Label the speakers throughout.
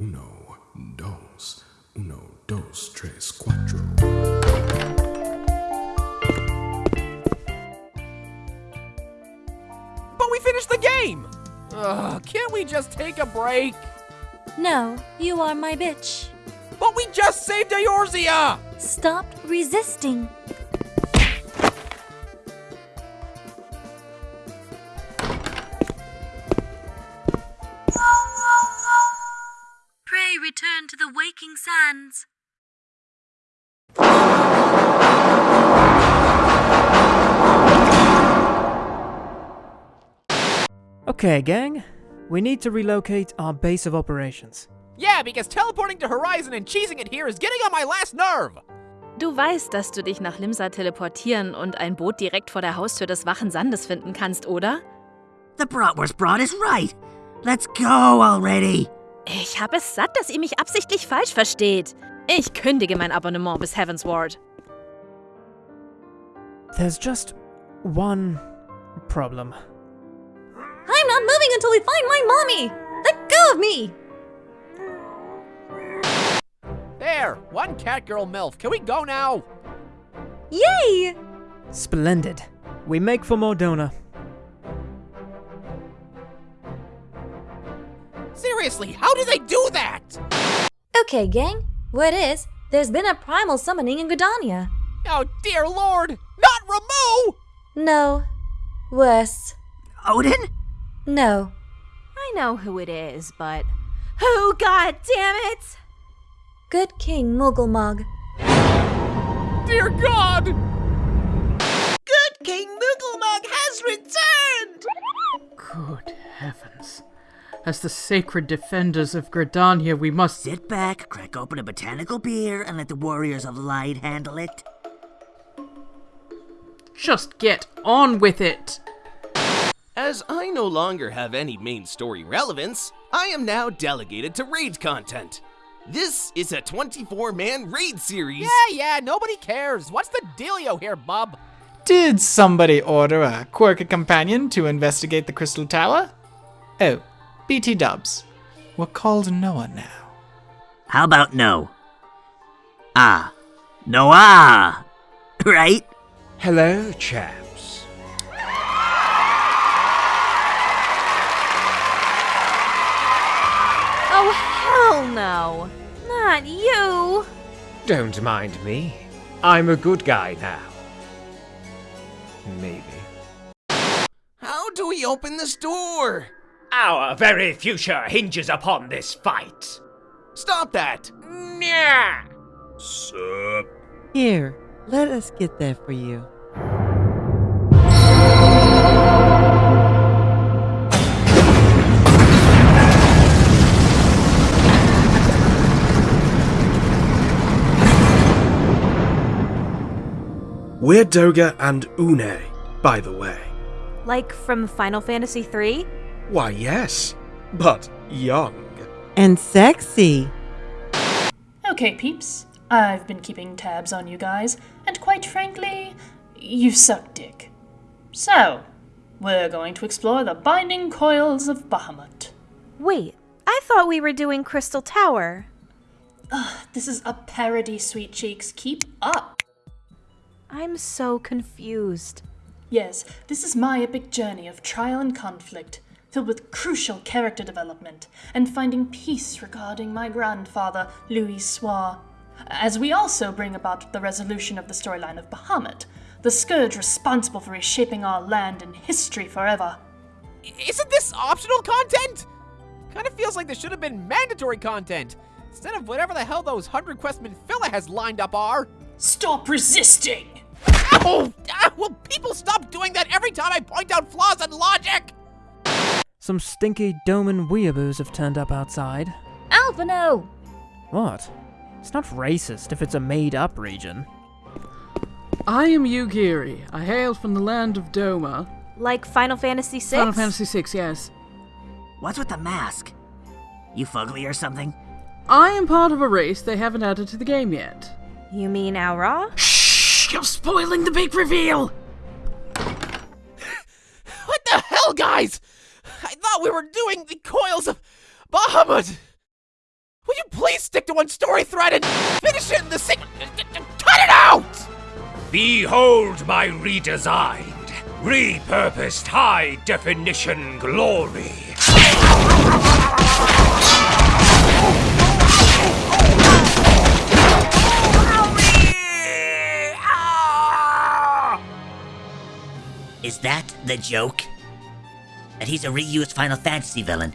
Speaker 1: Uno, dos, uno, dos, tres, cuatro.
Speaker 2: But we finished the game! Ugh, can't we just take a break?
Speaker 3: No, you are my bitch.
Speaker 2: But we just saved Eorzea!
Speaker 3: Stop resisting.
Speaker 4: Okay, gang. We need to relocate our base of operations.
Speaker 2: Yeah, because teleporting to Horizon and cheesing it here is getting on my last nerve!
Speaker 5: Du weißt, dass du dich nach Limsa teleportieren und ein Boot direkt vor der Haustür des Wachen Sandes finden kannst, oder?
Speaker 6: The Bratwurst Broad is right. Let's go already.
Speaker 5: Ich hab es satt, dass ihr mich absichtlich falsch versteht. Ich kündige mein Abonnement bis Heavensward.
Speaker 4: There's just one problem.
Speaker 3: I'm not moving until we find my mommy! Let go of me!
Speaker 2: There, one catgirl MILF. Can we go now?
Speaker 3: Yay!
Speaker 4: Splendid. We make for Mor Dhona.
Speaker 2: Seriously, how do they do that?
Speaker 3: Okay, gang. What is? There's been a primal summoning in Gridania.
Speaker 2: Oh, dear lord! Not Ramuh!
Speaker 3: No. Worse.
Speaker 6: Odin?
Speaker 3: No.
Speaker 5: I know who it is, but. Who, god damn it!
Speaker 3: Good King Moggle Mog.
Speaker 2: Dear God!
Speaker 6: Good King Moggle Mog has returned!
Speaker 7: Good heavens. As the sacred defenders of Gridania, we must.
Speaker 6: Sit back, crack open a botanical beer, and let the warriors of light handle it.
Speaker 7: Just get on with it!
Speaker 8: As I no longer have any main story relevance, I am now delegated to raid content. This is a 24 man raid series.
Speaker 2: Yeah, yeah, nobody cares. What's the dealio here, bub?
Speaker 9: Did somebody order a quirky companion to investigate the Crystal Tower? Oh, BT dubs. We're called Noah now.
Speaker 6: How about no? Ah. Noah! Right?
Speaker 10: Hello, chaps.
Speaker 5: No! Not you!
Speaker 10: Don't mind me. I'm a good guy now. Maybe.
Speaker 8: How do we open this door?
Speaker 10: Our very future hinges upon this fight.
Speaker 8: Stop that!
Speaker 10: Yeah.
Speaker 8: Sup?
Speaker 11: Here, let us get that for you.
Speaker 12: We're Doga and Une, by the way.
Speaker 5: Like from Final Fantasy III?
Speaker 12: Why, yes, but young.
Speaker 11: And sexy.
Speaker 13: Okay, peeps. I've been keeping tabs on you guys, and quite frankly, you suck dick. So, we're going to explore the binding coils of Bahamut.
Speaker 5: Wait, I thought we were doing Crystal Tower.
Speaker 13: Ugh, this is a parody, sweet cheeks. Keep up.
Speaker 5: I'm so confused.
Speaker 13: Yes, this is my epic journey of trial and conflict, filled with crucial character development and finding peace regarding my grandfather, Louisoix, as we also bring about the resolution of the storyline of Bahamut, the scourge responsible for reshaping our land and history forever.
Speaker 2: Isn't this optional content? Kind of feels like this should have been mandatory content, instead of whatever the hell those 100 quests Minfilia has lined up are.
Speaker 13: Stop resisting!
Speaker 2: Ow! Ah, will people stop doing that every time I point out flaws in logic?
Speaker 4: Some stinky Doman weeaboos have turned up outside.
Speaker 3: Alphinaud!
Speaker 4: What? It's not racist if it's a made-up region.
Speaker 7: I am Yugiri. I hail from the land of Doma.
Speaker 5: Like Final Fantasy VI?
Speaker 7: Final Fantasy VI, yes.
Speaker 6: What's with the mask? You fugly or something?
Speaker 7: I am part of a race they haven't added to the game yet.
Speaker 5: You mean Au Ra?
Speaker 6: Shh! You're spoiling the big reveal!
Speaker 2: What the hell, guys? I thought we were doing the coils of Bahamut! Will you please stick to one story thread and finish it in the same. Cut it out!
Speaker 10: Behold my redesigned, repurposed high definition glory.
Speaker 6: Is that the joke? That he's a reused Final Fantasy villain.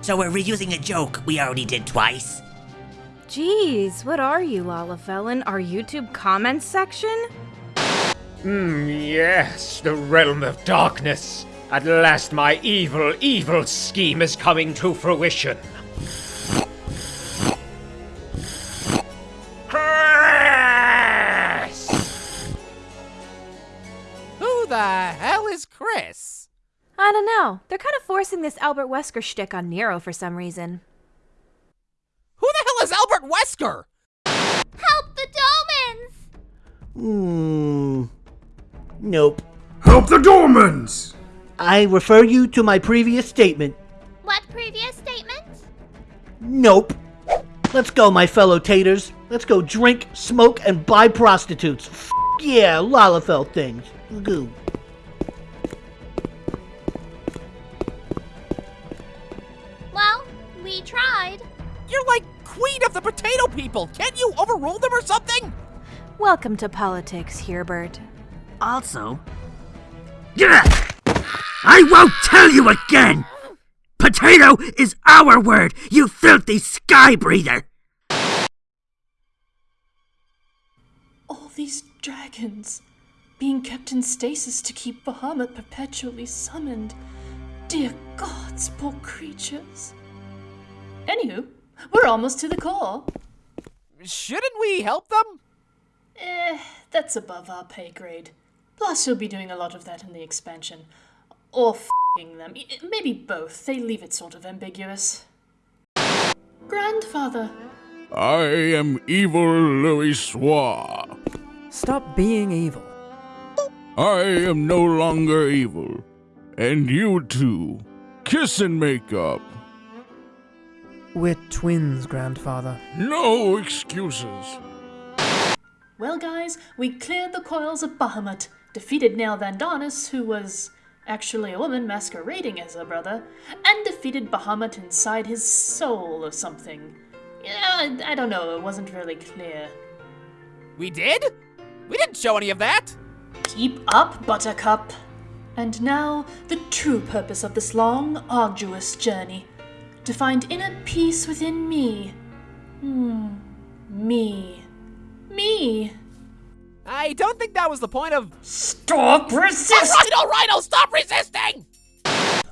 Speaker 6: So we're reusing a joke we already did twice?
Speaker 14: Jeez, what are you, Lalafellan? Our YouTube comments section?
Speaker 10: Hmm, yes, the realm of darkness. At last my evil, evil scheme is coming to fruition.
Speaker 14: Know. They're kind of forcing this Albert Wesker shtick on Nero for some reason.
Speaker 2: Who the hell is Albert Wesker?
Speaker 15: Help the Dolmens!
Speaker 16: Hmm. Nope.
Speaker 17: Help the Dormans!
Speaker 16: I refer you to my previous statement.
Speaker 15: What previous statement?
Speaker 16: Nope. Let's go, my fellow taters. Let's go drink, smoke, and buy prostitutes. F yeah, Lalafell things. Goo.
Speaker 15: Tried.
Speaker 2: You're like queen of the potato people. Can't you overrule them or something?
Speaker 14: Welcome to politics, Herbert.
Speaker 6: Also. Yeah! I won't tell you again! Potato is our word, you filthy sky breather!
Speaker 13: All these dragons being kept in stasis to keep Bahamut perpetually summoned. Dear gods, poor creatures. Anywho, we're almost to the core.
Speaker 2: Shouldn't we help them?
Speaker 13: Eh, that's above our pay grade. Plus, you'll be doing a lot of that in the expansion. Or f***ing them. Maybe both. They leave it sort of ambiguous. Grandfather,
Speaker 18: I am evil Louisoix.
Speaker 4: Stop being evil.
Speaker 18: I am no longer evil. And you too. Kiss and make up.
Speaker 4: We're twins, grandfather.
Speaker 18: No excuses.
Speaker 13: Well, guys, we cleared the coils of Bahamut, defeated Nael van Darnus, who was actually a woman masquerading as her brother, and defeated Bahamut inside his soul or something. Yeah, I, I don't know, it wasn't really clear.
Speaker 2: We did? We didn't show any of that.
Speaker 13: Keep up, Buttercup. And now, the true purpose of this long, arduous journey to find inner peace within me. Hmm, me. Me.
Speaker 2: I don't think that was the point of.
Speaker 13: Stop resisting!
Speaker 2: Alright, alright, I'll stop resisting!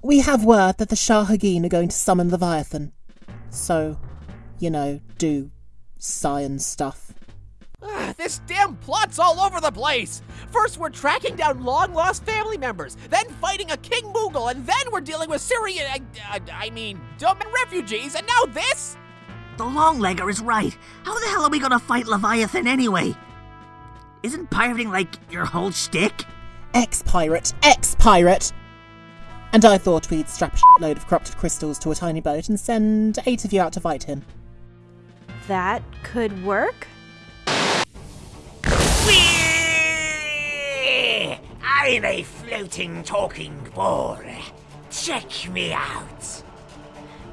Speaker 3: We have word that the Sahagin are going to summon Leviathan. So, you know, do science stuff.
Speaker 2: This damn plot's all over the place! First, we're tracking down long lost family members, then fighting a King Moogle, and then we're dealing with Syrian. Uh, uh, I mean, Doman refugees, and now this?
Speaker 6: The Longlegger is right. How the hell are we gonna fight Leviathan anyway? Isn't pirating like your whole shtick?
Speaker 3: Ex pirate, ex pirate! And I thought we'd strap a load of corrupted crystals to a tiny boat and send eight of you out to fight him.
Speaker 14: That could work?
Speaker 10: I'm a floating, talking ball. Check me out.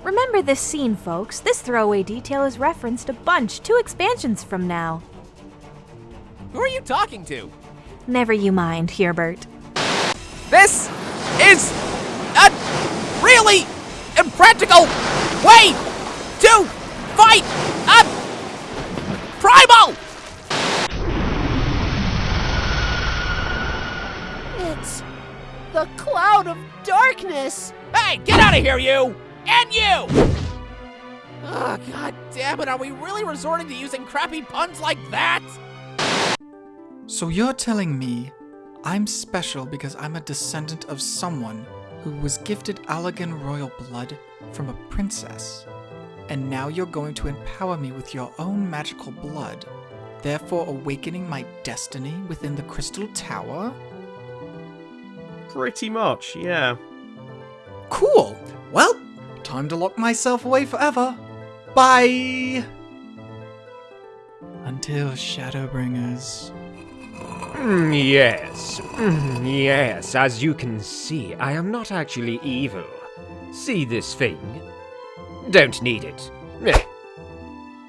Speaker 14: Remember this scene, folks. This throwaway detail is referenced a bunch, two expansions from now.
Speaker 2: Who are you talking to?
Speaker 14: Never you mind, Herbert.
Speaker 2: This is a really impractical way to fight a primal!
Speaker 19: The cloud of darkness.
Speaker 2: Hey, get out of here, you! And you! Oh, god damn it, are we really resorting to using crappy puns like that?
Speaker 9: So you're telling me I'm special because I'm a descendant of someone who was gifted Allagan royal blood from a princess. And now you're going to empower me with your own magical blood, therefore awakening my destiny within the Crystal Tower?
Speaker 12: Pretty much, yeah.
Speaker 9: Cool! Well, time to lock myself away forever. Bye! Until Shadowbringers.
Speaker 10: Mm, yes, Mm, yes, as you can see, I am not actually evil. See this thing? Don't need it.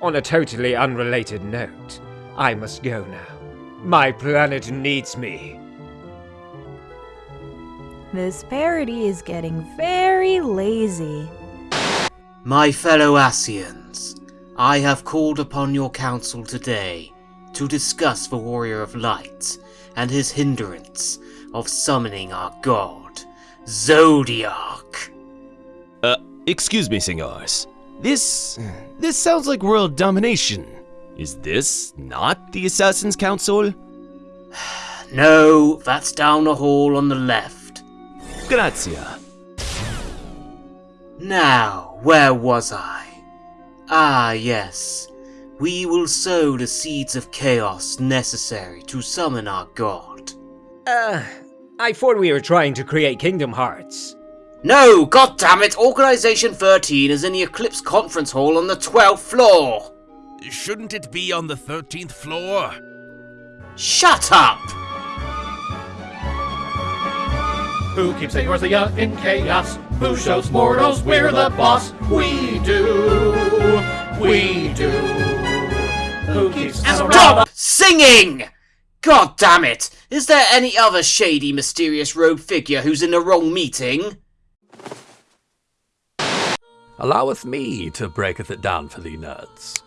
Speaker 10: On a totally unrelated note, I must go now. My planet needs me.
Speaker 14: This parody is getting very lazy.
Speaker 20: My fellow Ascians, I have called upon your council today to discuss the Warrior of Light and his hindrance of summoning our god, Zodiark.
Speaker 8: Uh, excuse me, senors. This. this sounds like world domination. Is this not the Assassin's Council?
Speaker 20: No, that's down the hall on the left.
Speaker 8: Grazia.
Speaker 20: Now, where was I? Ah, yes. We will sow the seeds of chaos necessary to summon our god.
Speaker 10: Uh, I thought we were trying to create Kingdom Hearts.
Speaker 20: No, goddammit, Organization 13 is in the Eclipse Conference Hall on the 12th floor.
Speaker 21: Shouldn't it be on the 13th floor?
Speaker 20: Shut up!
Speaker 22: Who keeps Eorzea in chaos? Who shows mortals we're the boss? We do. We do. Who keeps
Speaker 20: Stop singing! God damn it! Is there any other shady, mysterious rogue figure who's in the wrong meeting?
Speaker 23: Alloweth me to breaketh it down for thee nerds.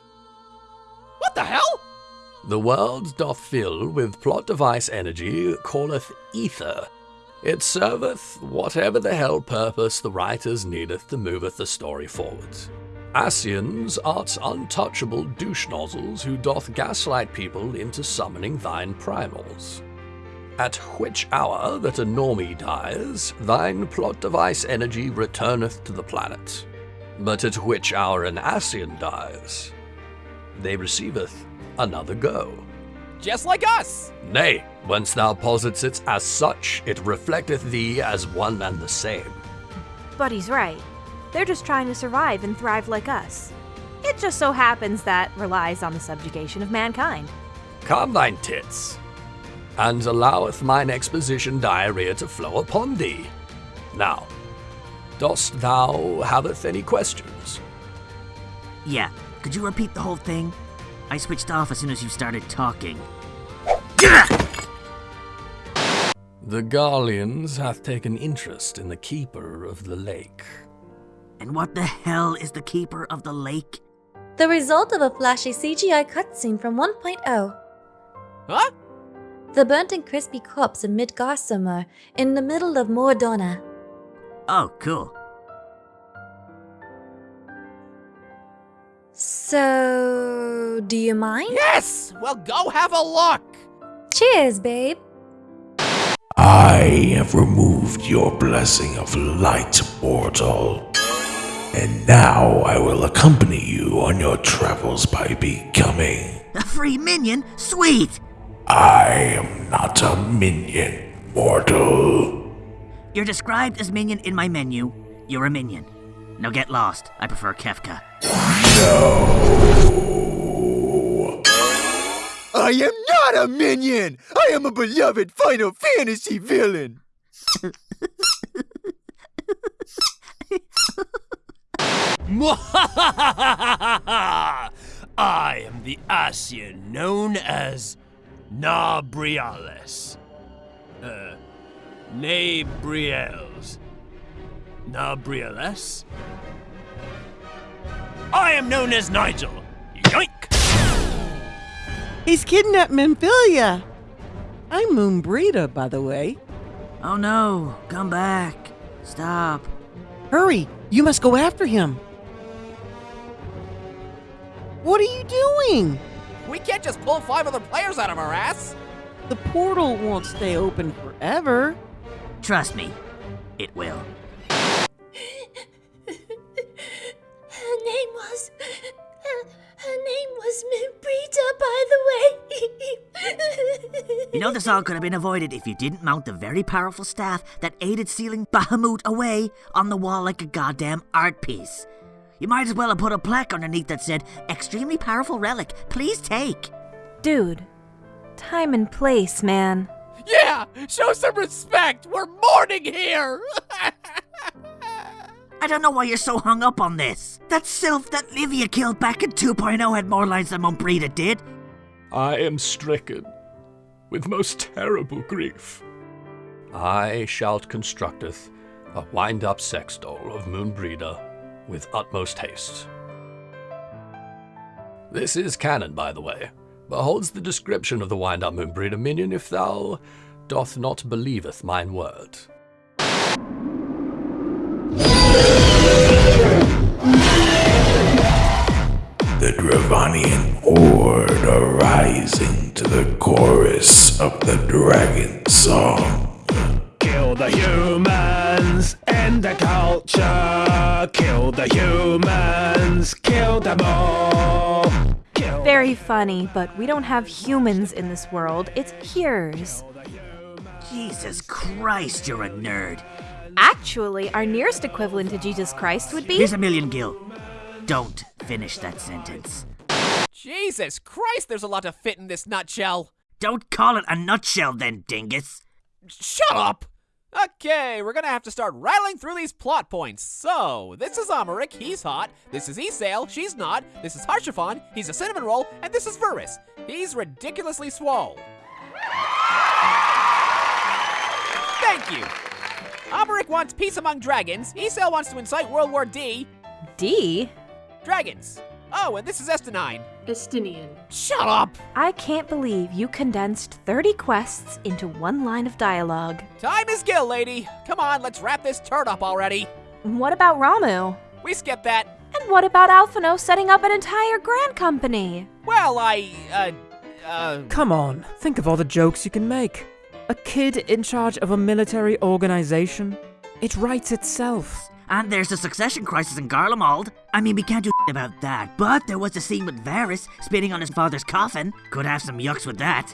Speaker 2: What the hell?
Speaker 23: The world doth fill with plot device energy calleth ether. It serveth whatever the hell purpose the writers needeth to moveth the story forward. Ascians art untouchable douche nozzles who doth gaslight people into summoning thine primals. At which hour that a normie dies, thine plot device energy returneth to the planet. But at which hour an Ascian dies, they receiveth another go.
Speaker 2: Just like us!
Speaker 23: Nay, whence thou posits it as such, it reflecteth thee as one and the same.
Speaker 14: But he's right. They're just trying to survive and thrive like us. It just so happens that relies on the subjugation of mankind.
Speaker 23: Calm thine tits, and alloweth mine exposition diarrhea to flow upon thee. Now, dost thou haveth any questions?
Speaker 6: Yeah, could you repeat the whole thing? I switched off as soon as you started talking.
Speaker 23: The Garleans hath taken interest in the keeper of the lake.
Speaker 6: And what the hell is the Keeper of the Lake?
Speaker 3: The result of a flashy CGI cutscene from 1.0.
Speaker 2: Huh?
Speaker 3: The burnt and crispy corpse of Midgardsormr in the middle of Mor Dhona.
Speaker 6: Oh, cool.
Speaker 3: So, do you mind?
Speaker 2: Yes! Well, go have a look!
Speaker 3: Cheers, babe.
Speaker 1: I have removed your blessing of light, mortal. And now I will accompany you on your travels by becoming.
Speaker 6: A free minion? Sweet!
Speaker 1: I am not a minion, mortal.
Speaker 6: You're described as minion in my menu. You're a minion. Now get lost. I prefer Kefka.
Speaker 24: I am not a minion! I am a beloved Final Fantasy villain!
Speaker 21: I am the Ascian known as Nabriales. Uh, Nabriels. Nabriales? I am known as Nigel. Yoink!
Speaker 11: He's kidnapped Minfilia. I'm Moenbryda, by the way.
Speaker 6: Oh no, come back. Stop.
Speaker 11: Hurry, you must go after him. What are you doing?
Speaker 2: We can't just pull five other players out of our ass!
Speaker 11: The portal won't stay open forever.
Speaker 6: Trust me, it will. You know this all could have been avoided if you didn't mount the very powerful staff that aided sealing Bahamut away on the wall like a goddamn art piece. You might as well have put a plaque underneath that said, Extremely powerful relic. Please take.
Speaker 14: Dude, time and place, man.
Speaker 2: Yeah, show some respect. We're mourning here.
Speaker 6: I don't know why you're so hung up on this. That sylph that Livia killed back in 2.0 had more lines than Moenbryda did.
Speaker 23: I am stricken with most terrible grief. I shalt constructeth a wind-up sex doll of Moenbryda with utmost haste. This is canon, by the way. Beholds the description of the wind-up Moenbryda minion if thou doth not believeth mine word.
Speaker 1: Dravanian horde are rising to the chorus of the dragon song.
Speaker 22: Kill the humans, end the culture. Kill the humans, kill them all.
Speaker 14: Very funny, but we don't have humans in this world. It's hearers.
Speaker 6: Jesus Christ, you're a nerd.
Speaker 14: Actually, our nearest equivalent to Jesus Christ would be.
Speaker 6: Here's a million gil. Don't finish that sentence.
Speaker 2: Jesus Christ, there's a lot to fit in this nutshell.
Speaker 6: Don't call it a nutshell then, dingus.
Speaker 2: Shut up! Okay, we're gonna have to start rattling through these plot points. So, this is Aymeric, he's hot. This is Ysayle, she's not. This is Haurchefant, he's a cinnamon roll. And this is Varis, he's ridiculously swole. Thank you. Aymeric wants peace among dragons. Ysayle wants to incite World War D.
Speaker 14: D?
Speaker 2: Dragons. Oh, and this is Estinine.
Speaker 13: Estinian.
Speaker 2: Shut up!
Speaker 14: I can't believe you condensed 30 quests into one line of dialogue.
Speaker 2: Time is gil, lady. Come on, let's wrap this turd up already.
Speaker 14: What about Ramuh?
Speaker 2: We skipped that.
Speaker 14: And what about Alphinaud setting up an entire grand company?
Speaker 2: Well, I, uh, uh.
Speaker 4: Come on, think of all the jokes you can make. A kid in charge of a military organization? It writes itself.
Speaker 6: And there's a succession crisis in Garlemald. I mean, we can't do about that, but there was the scene with Varis spitting on his father's coffin. Could have some yucks with that.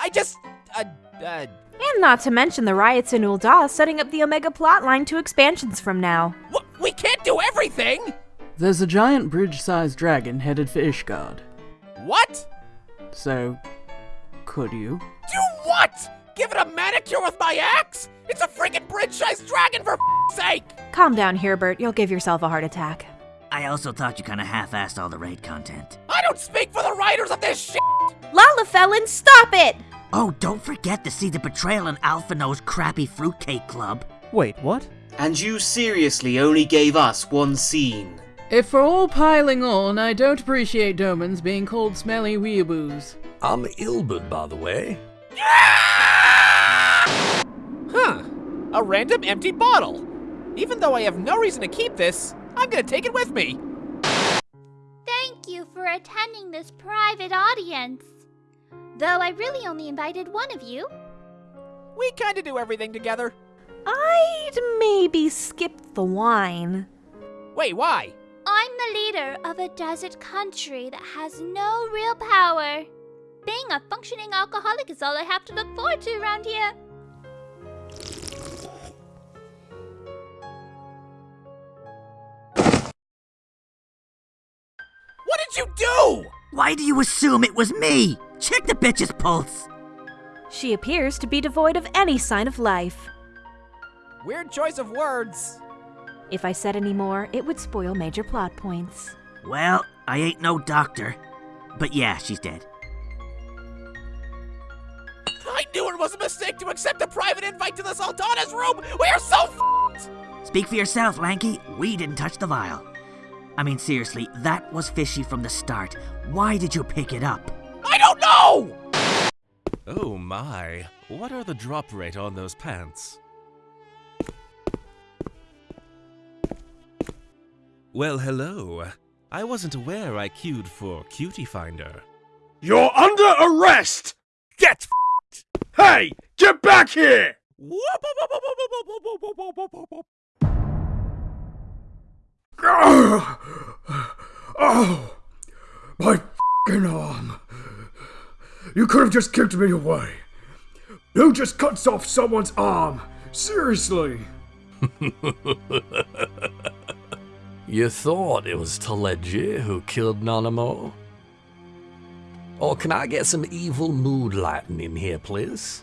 Speaker 2: I just, uh, uh.
Speaker 14: And not to mention the riots in Ul'dah setting up the Omega plotline to expansions from now.
Speaker 2: What? We can't do everything!
Speaker 25: There's a giant bridge-sized dragon headed for Ishgard.
Speaker 2: What?
Speaker 25: So, could you?
Speaker 2: Do what? Give it a manicure with my axe? It's a friggin' bridge-sized dragon for sake!
Speaker 14: Calm down, Herbert. You'll give yourself a heart attack.
Speaker 6: I also thought you kinda half-assed all the raid content.
Speaker 2: I don't speak for the writers of this shit!
Speaker 14: Lalafellan, stop it!
Speaker 6: Oh, don't forget to see the betrayal in Alphinaud's crappy fruitcake club.
Speaker 4: Wait, what?
Speaker 20: And you seriously only gave us one scene.
Speaker 25: If we're all piling on, I don't appreciate Domans being called smelly weeaboos.
Speaker 23: I'm Ilberd, by the way.
Speaker 2: Huh. A random empty bottle. Even though I have no reason to keep this, I'm gonna take it with me.
Speaker 15: Thank you for attending this private audience. Though I really only invited one of you.
Speaker 2: We kinda do everything together.
Speaker 14: I'd maybe skip the wine.
Speaker 2: Wait, why?
Speaker 15: I'm the leader of a desert country that has no real power. Being a functioning alcoholic is all I have to look forward to around here.
Speaker 2: What did you do?
Speaker 6: Why do you assume it was me? Check the bitch's pulse.
Speaker 14: She appears to be devoid of any sign of life.
Speaker 2: Weird choice of words.
Speaker 14: If I said any more, it would spoil major plot points.
Speaker 6: Well, I ain't no doctor. But yeah, she's dead.
Speaker 2: I knew it was a mistake to accept a private invite to the Sultana's room! We are so f***ed!
Speaker 6: Speak for yourself, Lanky. We didn't touch the vial. I mean, seriously, that was fishy from the start. Why did you pick it up?
Speaker 2: I don't know!
Speaker 26: Oh my, what are the drop rate on those pants? Well, hello. I wasn't aware I queued for Cutie Finder.
Speaker 22: You're under arrest! Get f***ed! Hey, get back here!
Speaker 17: Oh, my f***ing arm. You could have just kicked me away. Who just cuts off someone's arm? Seriously.
Speaker 23: You thought it was Teledji who killed Nanamo? Or can I get some evil mood lighting in here, please?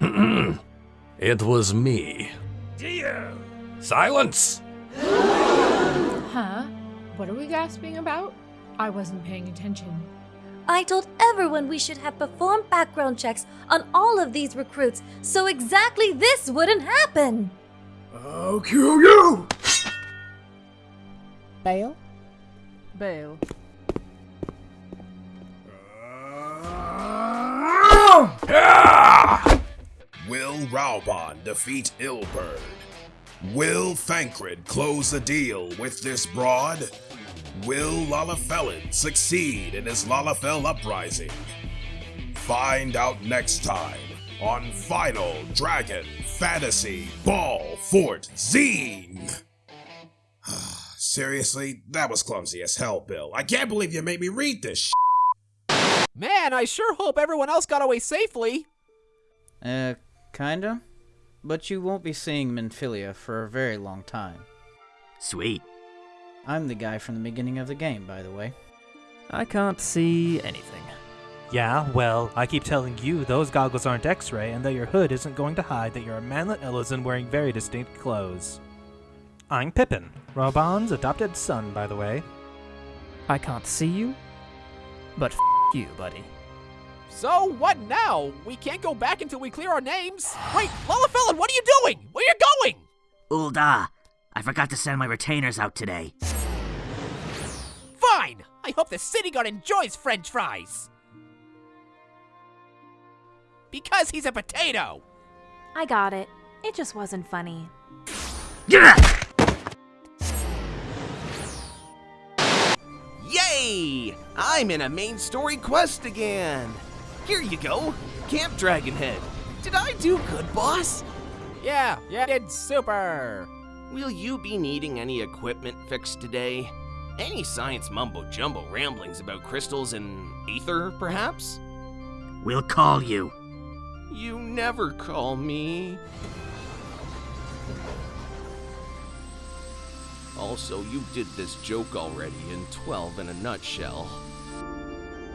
Speaker 23: it was me.
Speaker 27: Dio!
Speaker 23: Silence!
Speaker 28: Huh? What are we gasping about? I wasn't paying attention.
Speaker 3: I told everyone we should have performed background checks on all of these recruits so exactly this wouldn't happen.
Speaker 17: I'll kill you!
Speaker 28: Bail?
Speaker 25: Bail. Ah!
Speaker 29: Will Raubahn defeat Ilberd? Will Thancred close the deal with this broad? Will Lalafelin succeed in his Lalafell uprising? Find out next time on Final Dragon Fantasy Ball Fort Zine! Seriously, that was clumsy as hell, Bill. I can't believe you made me read this sh-
Speaker 2: Man, I sure hope everyone else got away safely.
Speaker 30: Uh, kinda. But you won't be seeing Minfilia for a very long time.
Speaker 6: Sweet.
Speaker 30: I'm the guy from the beginning of the game, by the way.
Speaker 4: I can't see anything.
Speaker 31: Yeah, well, I keep telling you those goggles aren't X-ray and that your hood isn't going to hide that you're a manlet Elezen wearing very distinct clothes. I'm Pipin, Raubahn's adopted son, by the way.
Speaker 4: I can't see you, but f you, buddy.
Speaker 2: So what now? We can't go back until we clear our names. Wait, Lalafellan, what are you doing? Where are you going?
Speaker 6: Ul'dah, I forgot to send my retainers out today.
Speaker 2: Fine. I hope the city guard enjoys French fries. Because he's a potato.
Speaker 14: I got it. It just wasn't funny.
Speaker 8: Yay! I'm in a main story quest again. Here you go, Camp Dragonhead. Did I do good, boss?
Speaker 2: Yeah, yeah, did super.
Speaker 8: Will you be needing any equipment fixed today? Any science mumbo jumbo ramblings about crystals and ether, perhaps?
Speaker 6: We'll call you.
Speaker 8: You never call me. Also, you did this joke already in 12 in a nutshell.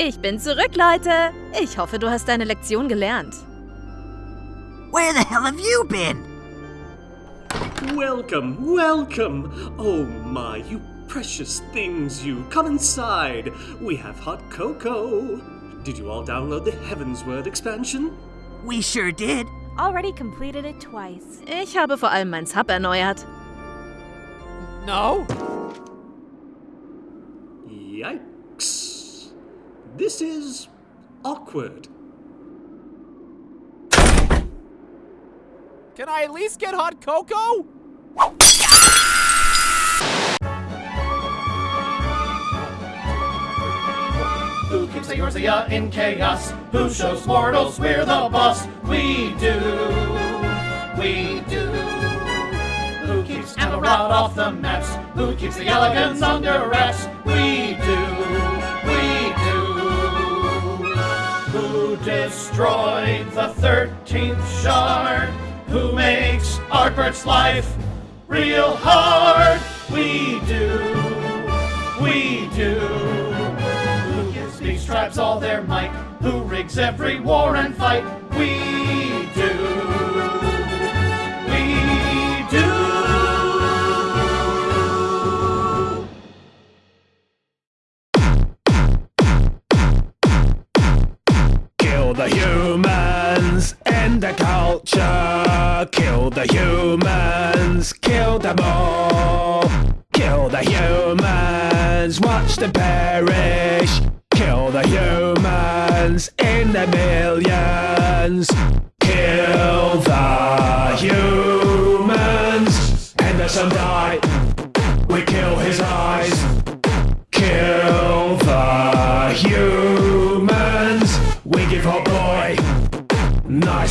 Speaker 32: Ich bin zurück, Leute. Ich hoffe, du hast deine Lektion gelernt.
Speaker 6: Where the hell have you been?
Speaker 22: Welcome, welcome! Oh my, you precious things, you. Come inside. We have hot cocoa. Did you all download the Heavensward expansion?
Speaker 6: We sure did.
Speaker 14: Already completed it twice.
Speaker 32: Ich habe vor allem mein Sub erneuert.
Speaker 2: No.
Speaker 22: Yikes. This is awkward.
Speaker 2: Can I at least get hot cocoa?
Speaker 22: Who keeps the Eorzea in chaos? Who shows mortals we're the boss? We do. We do. Who keeps Amarod off the maps? Who keeps the elegance under wraps? We do. The 13th shard? Who makes Artbert's life real hard? We do. We do. Who gives these tribes all their might? Who rigs every war and fight? We do.
Speaker 1: And the culture. Kill the humans, kill them all. Kill the humans, watch them perish. Kill the humans in the millions. Kill the humans. Henderson died. We kill his eyes. Kill the humans.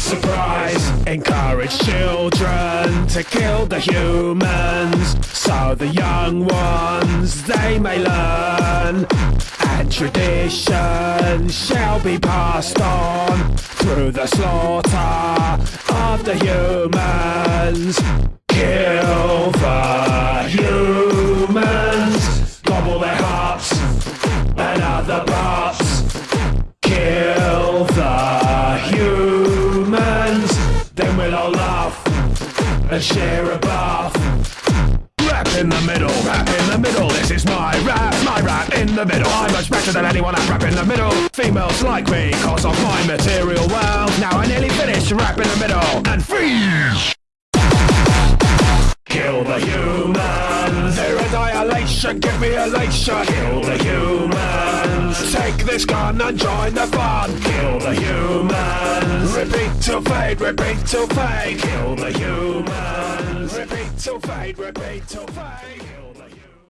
Speaker 1: Surprise. Encourage children to kill the humans so the young ones they may learn. And tradition shall be passed on through the slaughter of the humans. Share a bath. Rap in the middle, rap in the middle. This is my rap, my rap in the middle. I'm much better than anyone at rap in the middle. Females like me cause of my material wealth. Now I nearly finished rap in the middle and freeze. Kill the humans. Their annihilation, give me elation. Kill the humans. Take this gun and join the fun. Kill the humans. Repeat till fade, repeat till fade. Kill the humans. Repeat till fade, repeat till fade.